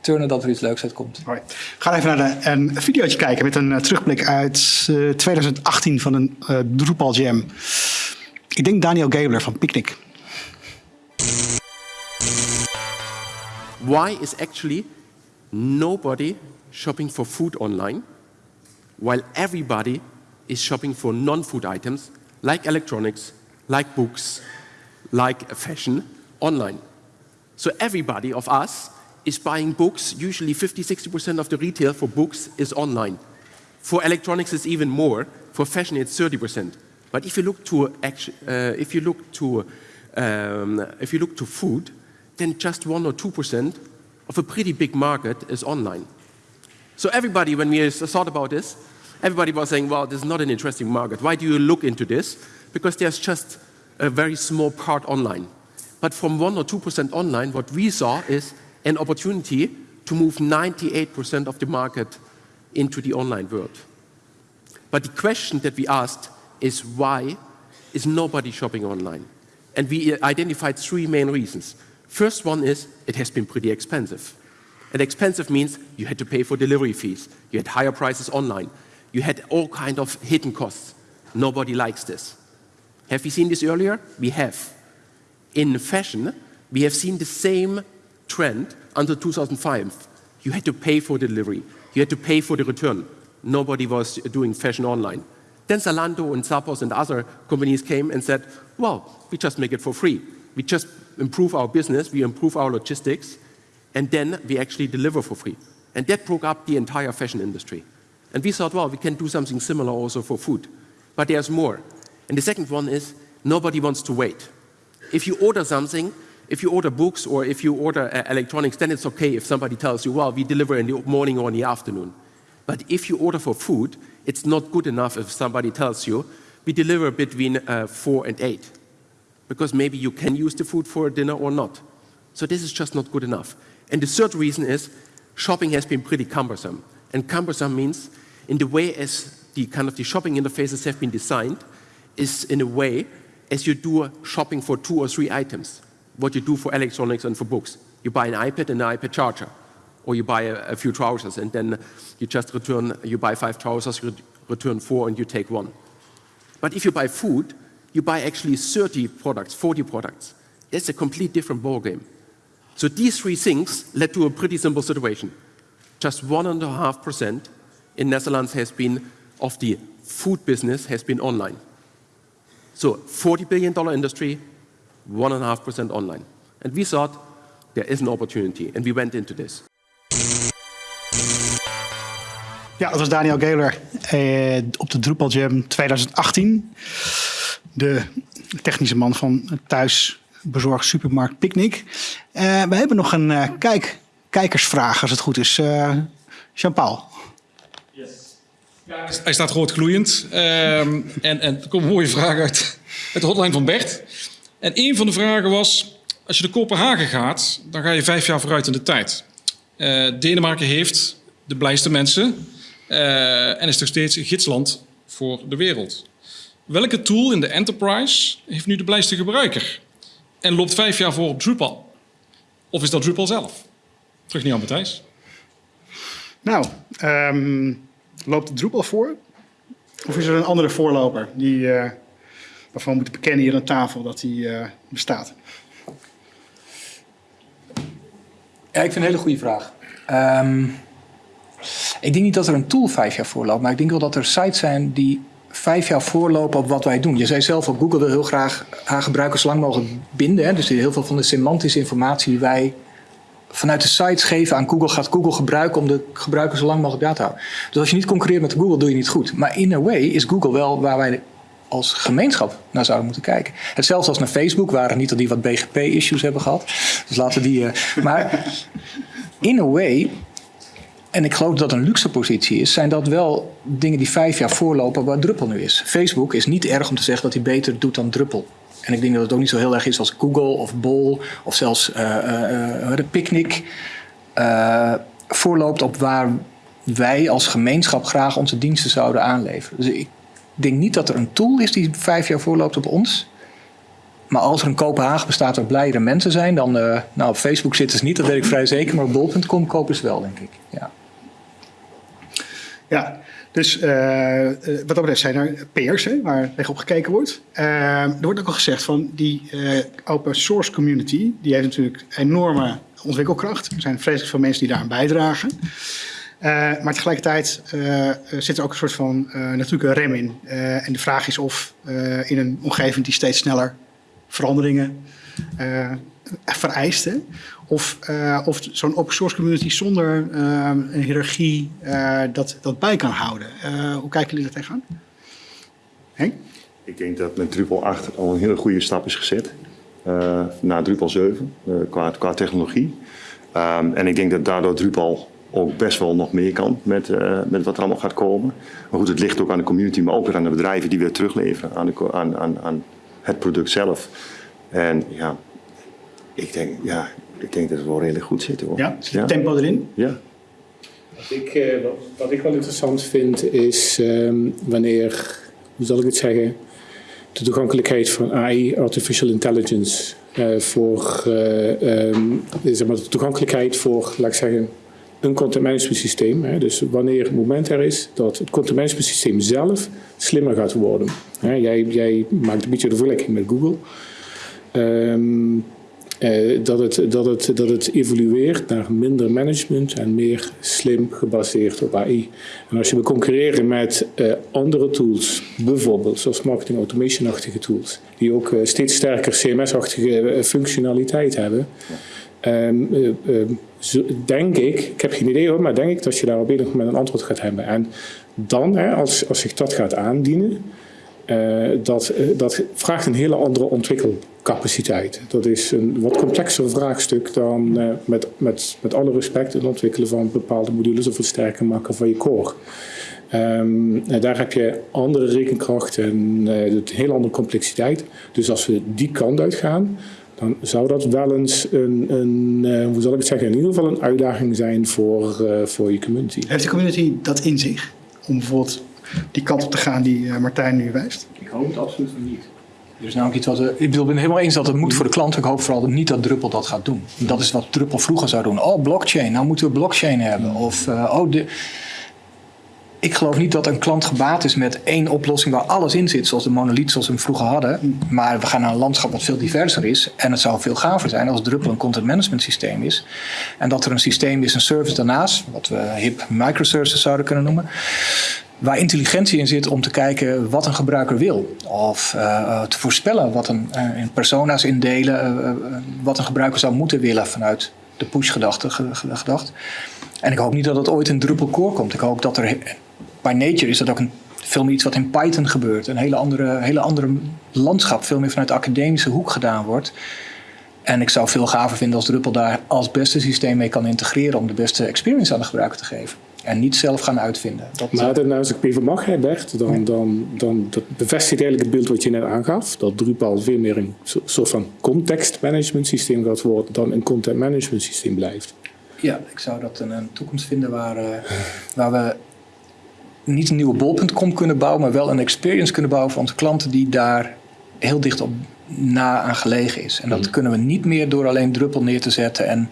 turnen dat er iets leuks uitkomt. We gaan even naar de, een videootje kijken met een uh, terugblik uit uh, 2018 van een uh, Drupal Jam. Ik denk Daniel Gabler van Picnic. Why is actually nobody shopping for food online while everybody is shopping for non-food items like electronics, like books, like fashion online. So everybody of us is buying books. Usually 50, 60% of the retail for books is online. For electronics, it's even more. For fashion, it's 30%. But if you look to, uh, if you look to, um, if you look to food, then just one or two percent of a pretty big market is online. So everybody, when we thought about this, everybody was saying, well, this is not an interesting market. Why do you look into this? Because there's just a very small part online. But from 1 or 2% online, what we saw is an opportunity to move 98% of the market into the online world. But the question that we asked is why is nobody shopping online? And we uh, identified three main reasons. First one is it has been pretty expensive. And expensive means you had to pay for delivery fees, you had higher prices online, you had all kind of hidden costs. Nobody likes this. Have we seen this earlier? We have. In fashion, we have seen the same trend until 2005. You had to pay for delivery, you had to pay for the return. Nobody was doing fashion online. Then Zalando and Zappos and other companies came and said, well, we just make it for free. We just improve our business, we improve our logistics, and then we actually deliver for free. And that broke up the entire fashion industry. And we thought, well, we can do something similar also for food. But there's more. And the second one is nobody wants to wait. If you order something, if you order books or if you order uh, electronics, then it's okay if somebody tells you, well, we deliver in the morning or in the afternoon. But if you order for food, it's not good enough if somebody tells you, we deliver between uh, 4 and 8. Because maybe you can use the food for dinner or not. So this is just not good enough. And the third reason is shopping has been pretty cumbersome. And cumbersome means in the way as the kind of the shopping interfaces have been designed is in a way as you do shopping for two or three items. What you do for electronics and for books. You buy an iPad and an iPad charger. Or you buy a, a few trousers and then you just return, you buy five trousers, you return four and you take one. But if you buy food, you buy actually 30 products, 40 products. That's a complete different ballgame. So these three things led to a pretty simple situation. Just one and a half percent in Netherlands has been of the food business has been online. So 40 billion dollar industry, one and a half percent online. And we thought there is an opportunity, and we went into this. Ja, dat was Daniel Geler eh, op de Drupal Jam 2018. De technische man van thuis bezorgd supermarkt Picnic. Eh, we hebben nog een eh, kijk, kijkersvraag, als het goed is. Eh Jean-Paul. Hij staat rood gloeiend. Ehm, en, en er komt een mooie vraag uit, uit de hotline van Bert. En een van de vragen was... Als je naar Kopenhagen gaat, dan ga je vijf jaar vooruit in de tijd. Eh, Denemarken heeft de blijste mensen... eh, en is nog steeds een gidsland voor de wereld. Welke tool in de enterprise heeft nu de blijste gebruiker? En loopt vijf jaar voor op Drupal? Of is dat Drupal zelf? Terug naar Matthijs. Nou, ehm, loopt Drupal voor? Of is er een andere voorloper die, eh, waarvan we moeten bekennen hier aan tafel dat die eh, bestaat? Ja, ik vind het een hele goede vraag. Ehm, ik denk niet dat er een tool vijf jaar voorloopt, maar ik denk wel dat er sites zijn die vijf jaar voorlopen op wat wij doen. Je zei zelf al, Google wil heel graag haar gebruikers lang mogelijk binden. Hè? Dus heel veel van de semantische informatie die wij vanuit de sites geven aan Google, gaat Google gebruiken om de gebruikers zo lang mogelijk bij te houden. Dus als je niet concurreert met Google, doe je niet goed. Maar in a way is Google wel waar wij als gemeenschap naar zouden moeten kijken. Hetzelfde als naar Facebook, waren niet dat die wat BGP-issues hebben gehad. Dus laten die. eh, maar in a way, en ik geloof dat dat een luxe positie is, zijn dat wel dingen die vijf jaar voorlopen waar Druppel nu is. Facebook is niet erg om te zeggen dat hij beter doet dan Druppel. En ik denk dat het ook niet zo heel erg is als Google of Bol of zelfs eh, eh, eh, de Picnic voorloopt op waar wij als gemeenschap graag onze diensten zouden aanleveren. Dus ik denk niet dat er een tool is die vijf jaar voorloopt op ons. Maar als er een Kopenhagen bestaat waar blijere mensen zijn, dan. eh, nou, op Facebook zitten ze niet, dat weet ik vrij zeker. Maar op bol.com kopen ze wel, denk ik. Ja. Ja, dus eh, eh, wat dat betreft zijn er peers hè, waar tegenop gekeken wordt. Eh, er wordt ook al gezegd van die open source community, die heeft natuurlijk enorme ontwikkelkracht. Er zijn vreselijk veel mensen die daaraan bijdragen. Eh, maar tegelijkertijd eh, zit er ook een soort van eh, natuurlijke rem in. En de vraag is of in een omgeving die steeds sneller veranderingen vereist, hè, of, of zo'n open source community zonder een hiërarchie dat, dat bij kan houden. Hoe kijken jullie daar tegenaan? Henk? Ik denk dat met Drupal 8 al een hele goede stap is gezet. eh, naar Drupal 7 eh, qua, qua technologie. Ehm, en ik denk dat daardoor Drupal ook best wel nog meer kan met, eh, met wat er allemaal gaat komen. Maar goed, het ligt ook aan de community, maar ook weer aan de bedrijven die weer terugleveren aan, de, aan, aan, aan het product zelf. En ja, ik denk, ja, ik denk dat het wel redelijk goed zit hoor. Ja, zit het tempo erin? Ja. Wat ik, eh, wat, wat ik wel interessant vind is ehm, wanneer, hoe zal ik het zeggen, de toegankelijkheid van AI, artificial intelligence, eh, voor ehm, zeg maar de toegankelijkheid voor, laat ik zeggen, een content management systeem. Hè. Dus wanneer het moment er is dat het content management systeem zelf slimmer gaat worden. Hè, jij, jij maakt een beetje de vergelijking met Google. Ehm, eh, dat, het, dat, het, dat het evolueert naar minder management en meer slim gebaseerd op AI. En als je wil concurreren met eh, andere tools, bijvoorbeeld zoals marketing automation-achtige tools, die ook eh, steeds sterker CMS-achtige eh, functionaliteit hebben, ehm, eh, denk ik, ik heb geen idee hoor, maar denk ik dat je daar op enig moment een antwoord gaat hebben. En dan, hè, als, als zich dat gaat aandienen, eh, dat, eh, dat vraagt een hele andere ontwikkelcapaciteit. Dat is een wat complexer vraagstuk dan eh, met, met, met alle respect het ontwikkelen van bepaalde modules of het sterker maken van je core. Ehm, en daar heb je andere rekenkracht en een hele andere complexiteit. Dus als we die kant uitgaan, dan zou dat wel eens een, een eh, hoe zal ik het zeggen, in ieder geval een uitdaging zijn voor, eh, voor je community. Heeft de community dat in zich? Om bijvoorbeeld die kant op te gaan die eh, Martijn nu wijst? Ik hoop het absoluut niet. Er is namelijk iets wat. Ik bedoel, ik ben het helemaal eens dat het moet voor de klant. Ik hoop vooral niet dat Druppel dat gaat doen. Dat is wat Druppel vroeger zou doen. Oh, blockchain. Nou moeten we blockchain hebben. Of eh, oh, de. Ik geloof niet dat een klant gebaat is met één oplossing waar alles in zit, zoals de monolith zoals we hem vroeger hadden. Maar we gaan naar een landschap wat veel diverser is. En het zou veel gaver zijn als Druppel een content management systeem is. En dat er een systeem is, een service daarnaast, wat we hip microservices zouden kunnen noemen waar intelligentie in zit om te kijken wat een gebruiker wil. Of eh, te voorspellen wat een, eh, in persona's indelen, eh, eh, wat een gebruiker zou moeten willen vanuit de push-gedachte ge- ge- gedacht. En ik hoop niet dat het ooit in Drupal core komt. Ik hoop dat er, by nature is dat ook een, veel meer iets wat in Python gebeurt. Een hele andere, hele andere landschap, veel meer vanuit de academische hoek gedaan wordt. En ik zou veel gaver vinden als Drupal daar als beste systeem mee kan integreren om de beste experience aan de gebruiker te geven. En niet zelf gaan uitvinden. Dat, Maar dan, als ik even mag, hè, Bert, dan, dan, dan dat bevestigt eigenlijk het beeld wat je net aangaf. Dat Drupal veel meer een so- soort van context management systeem gaat worden dan een content management systeem blijft. Ja, ik zou dat een, een toekomst vinden waar, eh, waar we niet een nieuwe bol.com kunnen bouwen, maar wel een experience kunnen bouwen voor onze klanten die daar heel dicht op na aan gelegen is. En dat kunnen we niet meer door alleen Druppel neer te zetten en,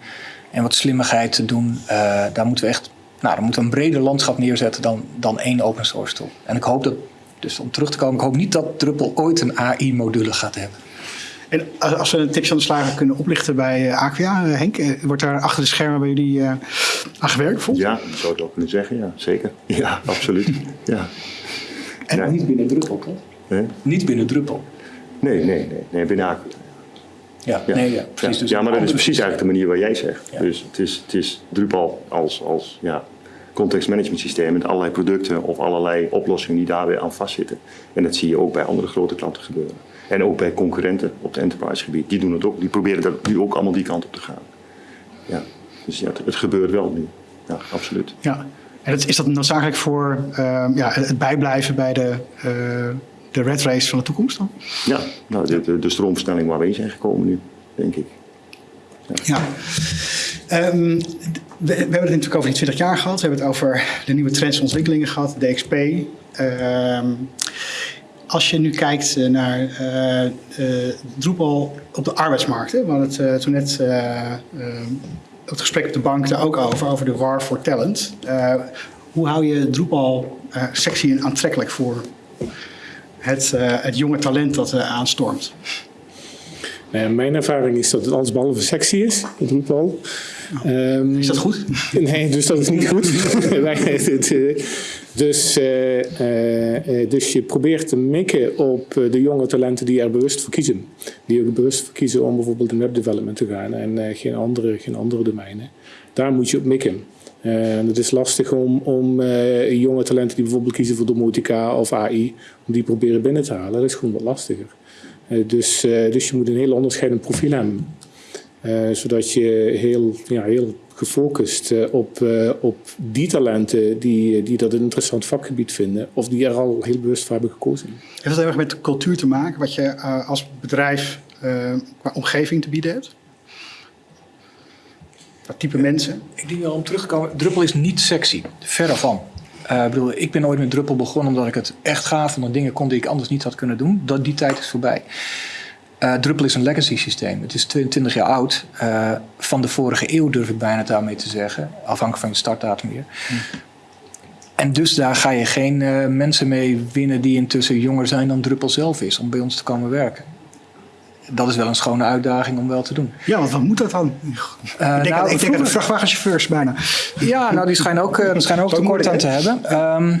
en wat slimmigheid te doen. Eh, daar moeten we echt, nou, dan moeten we een breder landschap neerzetten dan, dan één open source tool. En ik hoop dat, dus om terug te komen, ik hoop niet dat Druppel ooit een AI-module gaat hebben. En als we een tipje aan de slager kunnen oplichten bij eh, Aquia, eh, Henk, eh, wordt daar achter de schermen bij jullie eh, aan gewerkt? Volgens? Ja, dat zou ik wel kunnen zeggen, ja, zeker. Ja, absoluut. Ja. En Ja. Niet binnen Druppel, toch? Hè? Niet binnen Druppel. Nee, nee, nee, nee binnen Aqua. Ja, Ja. nee, ja, precies. Ja, Dus ja, maar dat is precies eigenlijk de manier waar jij zegt. Ja. Dus het is, het is Drupal als, als ja, context management systeem met allerlei producten of allerlei oplossingen die daar weer aan vastzitten. En dat zie je ook bij andere grote klanten gebeuren. En ook bij concurrenten op het enterprise gebied. Die doen het ook. Die proberen dat nu ook allemaal die kant op te gaan. Ja. Dus ja, het, het gebeurt wel nu. Ja, absoluut. Ja. En is dat noodzakelijk voor eh, ja, het bijblijven bij de, eh, de red race van de toekomst dan? Ja, nou, de, de, de stroomversnelling waar we in zijn gekomen nu, denk ik. Ja. Ehm, we, we hebben het natuurlijk over die 20 jaar gehad. We hebben het over de nieuwe trends en ontwikkelingen gehad, DXP. Ehm, als je nu kijkt eh, naar eh, Drupal op de arbeidsmarkt. Hè? We het toen net het gesprek op de bank daar ook over, over de war for talent. Hoe hou je Drupal sexy en aantrekkelijk voor het, het jonge talent dat aanstormt? Nou mijn ervaring is dat het allesbehalve sexy is, dat Drupal. Ehm, Is dat goed? Nee, dus dat is niet goed. Eh, dus, eh, eh, dus je probeert te mikken op de jonge talenten die er bewust voor kiezen. Die ook bewust voor kiezen om bijvoorbeeld in webdevelopment te gaan en geen, andere, geen andere domeinen. Daar moet je op mikken. En het is lastig om, om jonge talenten die bijvoorbeeld kiezen voor domotica of AI, om die proberen binnen te halen. Dat is gewoon wat lastiger. Eh, dus, eh, dus je moet een heel onderscheidend profiel hebben. Eh, zodat je heel, ja, heel gefocust eh, op, eh, op die talenten die, die dat een interessant vakgebied vinden, of die er al heel bewust voor hebben gekozen. Heeft dat heel erg met cultuur te maken, wat je eh, als bedrijf eh, qua omgeving te bieden hebt? Wat type mensen? Ik denk wel om terug te komen. Druppel is niet sexy. Verre van. Ik, bedoel, ik ben ooit met Druppel begonnen omdat ik het echt gaaf vond. Dat dingen kon die ik anders niet had kunnen doen. Dat, die tijd is voorbij. Eh Druppel is een legacy systeem. Het is 22 jaar oud. Eh, van de vorige eeuw durf ik bijna daarmee te zeggen. Afhankelijk van je startdatum weer. En dus daar ga je geen mensen mee winnen die intussen jonger zijn dan Druppel zelf is. Om bij ons te komen werken. Dat is wel een schone uitdaging om wel te doen. Ja, want wat moet dat dan? ik denk, nou, ik denk vrachtwagenchauffeurs bijna. Ja, nou, die schijnen ook, die schijnen ook tekort aan te hebben. Ehm,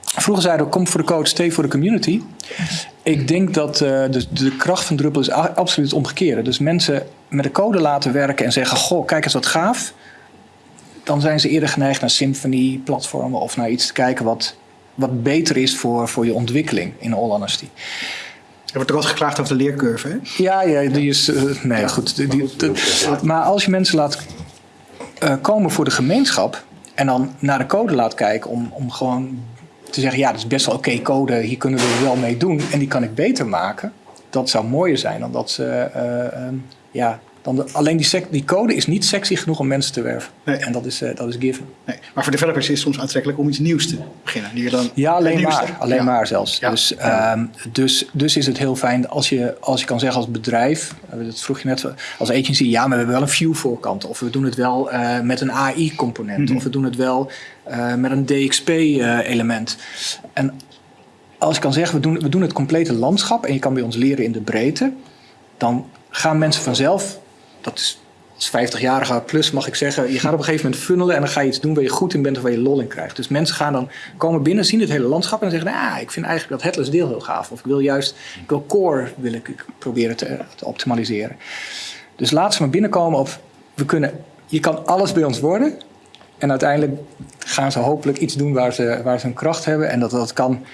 vroeger zeiden we, kom voor de coach, stay voor de community. Ik denk dat eh, de, de kracht van Druppel is absoluut het omgekeerde. Dus mensen met de code laten werken en zeggen, goh, kijk eens wat gaaf. Dan zijn ze eerder geneigd naar Symfony, platformen of naar iets te kijken wat, wat beter is voor, voor je ontwikkeling, in all honesty. Er wordt ook altijd geklaagd over de leercurve. Hè? Ja, ja die is. eh, nee, goed. Die, die- de- maar als je mensen laat eh, komen voor de gemeenschap. en dan naar de code laat kijken. om, om gewoon te zeggen: ja, dat is best wel oké code, hier kunnen we wel mee doen. en die kan ik beter maken. Dat zou mooier zijn dan dat ze. eh, ehm, ja, dan de- alleen die, sec- die code is niet sexy genoeg om mensen te werven. Nee. En dat is, eh, dat is given. Nee. Maar voor developers is het soms aantrekkelijk om iets nieuws te beginnen. Die dan Ja, alleen maar. Alleen Ja. maar zelfs. Ja. Dus, ehm, dus, dus is het heel fijn als je, als je kan zeggen als bedrijf, dat vroeg je net, als agency, ja, maar we hebben wel een view voorkant. Of we doen het wel eh, met een AI-component. Of we doen het wel eh, met een DXP-element. en als je kan zeggen, we doen, we doen het complete landschap en je kan bij ons leren in de breedte, dan gaan mensen vanzelf, als 50-jarige plus mag ik zeggen, je gaat op een gegeven moment funnelen en dan ga je iets doen waar je goed in bent of waar je lol in krijgt. Dus mensen gaan dan komen binnen, zien het hele landschap en zeggen, ah, ik vind eigenlijk dat headless deel heel gaaf. Of ik wil juist, ik wil core wil ik proberen te, optimaliseren. Dus laat ze maar binnenkomen op, we kunnen, je kan alles bij ons worden. En uiteindelijk gaan ze hopelijk iets doen waar ze, waar ze een kracht hebben. En dat, dat kan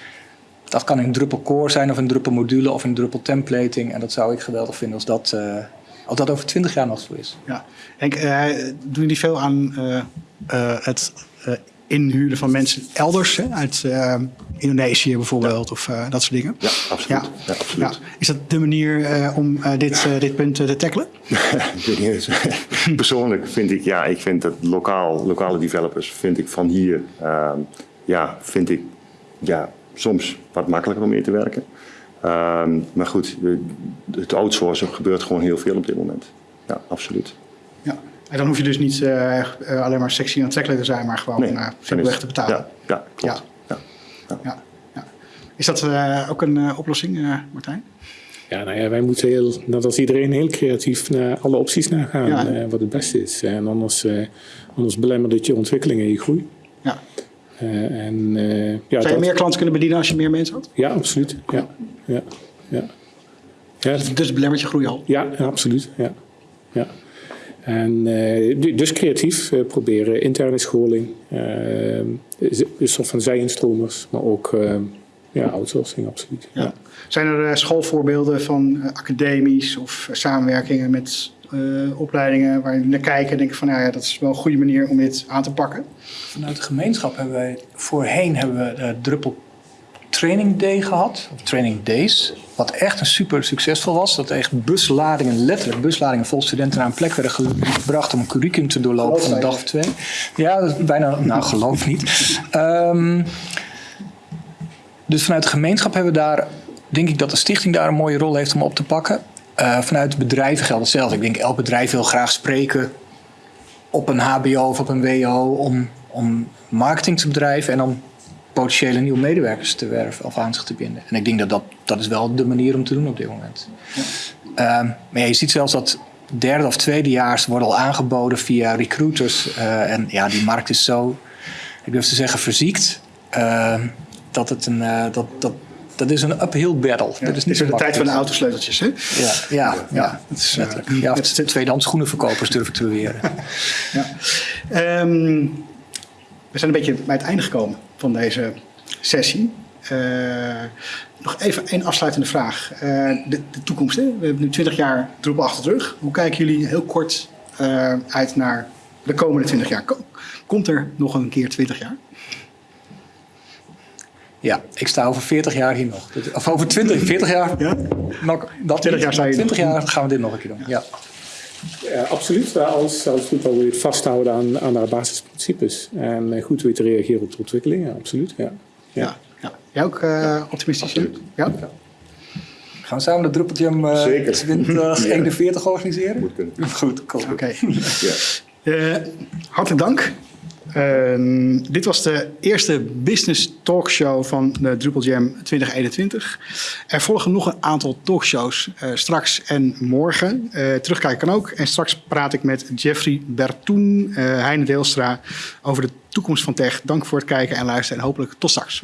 dat kan een druppel core zijn of een druppel module of een druppel templating. En dat zou ik geweldig vinden als dat, eh, als dat over twintig jaar nog zo is. Ja. Henk, eh, doen jullie veel aan eh, eh, het inhuren van mensen elders? Hè? Uit Indonesië bijvoorbeeld of dat soort dingen? Ja, absoluut. Ja, absoluut. Ja. Is dat de manier om dit, dit punt te tackelen? Persoonlijk vind ik, ja, ik vind dat lokaal, lokale developers, vind ik van hier, ehm, ja, vind ik, ja, soms wat makkelijker om mee te werken. Ehm, maar goed, het outsourcen gebeurt gewoon heel veel op dit moment. Ja, absoluut. Ja. En dan hoef je dus niet eh, eh, alleen maar sexy en aantrekkelijk te zijn, maar gewoon Nee, eh, dan simpelweg te betalen. Ja, ja klopt. Ja. Ja. Ja. Is dat eh, ook een eh, oplossing, eh, Martijn? Ja, nou ja, wij moeten heel, net als iedereen heel creatief naar alle opties naar gaan, Ja. eh, wat het beste is. En anders, eh, anders belemmert het je ontwikkeling en je groei. Ja. Eh, en, eh, ja, Zou je dat- meer klanten kunnen bedienen als je meer mensen had? Ja, absoluut. Ja, ja, ja. Ja, Dus belemmert je groei al. ja, absoluut. Ja. Ja. En eh, du- dus creatief eh, proberen interne scholing, eh, is- is een soort van zij-instromers, maar ook eh, ja, outsourcing, absoluut. Ja. Ja. Zijn er eh, schoolvoorbeelden van eh, academies of eh, samenwerkingen met eh, opleidingen waar jullie naar kijken en denken van nou ja, dat is wel een goede manier om dit aan te pakken? Vanuit de gemeenschap hebben wij voorheen hebben we de Druppel Training Day gehad, of Training Days. Wat echt een super succesvol was. Dat echt busladingen, letterlijk busladingen vol studenten naar een plek werden gebracht om een curriculum te doorlopen van een dag of twee. Ja, bijna, nou geloof niet. Ehm, dus vanuit de gemeenschap hebben we daar, denk ik dat de stichting daar een mooie rol heeft om op te pakken. Eh, vanuit bedrijven geldt hetzelfde. Ik denk elk bedrijf wil graag spreken op een HBO of op een WO om, om marketing te bedrijven en om potentiële nieuwe medewerkers te werven of aan zich te binden. En ik denk dat dat, dat is wel de manier om te doen op dit moment. Ehm, maar ja, je ziet zelfs dat derde of tweedejaars worden al aangeboden via recruiters. eh, en ja, die markt is zo, ik durf te zeggen, verziekt. ehm, dat het een, eh, dat, dat, dat is een uphill battle. Ja, dat is niet is de tijd van de autosleuteltjes, hè? Ja, ja, ja, dat is, eh, Ja, tweedehands schoenenverkopers durf ik te beweren. Ja. Ehm, We zijn een beetje bij het einde gekomen van deze sessie. Eh, nog even één afsluitende vraag. Eh, de, de toekomst. Hè? We hebben nu 20 jaar Drupal achter de rug. Hoe kijken jullie heel kort eh, uit naar de komende 20 jaar? Ko- Komt er nog een keer 20 jaar? Ja, ik sta over 40 jaar hier nog. Of over 20, 40 jaar. Ja? Nog, dat 20 jaar sta je 20 nog. jaar gaan we dit nog een keer doen. Ja. Ja, absoluut. Wel Als, als je het vasthouden aan, aan haar basisprincipes. En eh, goed weet te reageren op de ontwikkeling. Ja, absoluut. Ja. Ja. ja. Jij ook eh, optimistisch? Ja? Gaan we samen de Drupal Jam eh, Zeker. 2041 organiseren? Moet kunnen. Goed, cool. Oké. Ja. Eh, hartelijk dank. Ehm, dit was de eerste business talkshow van de Drupal Jam 2021. Er volgen nog een aantal talkshows eh, straks en morgen. Eh, terugkijken kan ook. En straks praat ik met Jeffrey Bertoen, eh Heine Deelstra over de toekomst van tech. Dank voor het kijken en luisteren en hopelijk tot straks.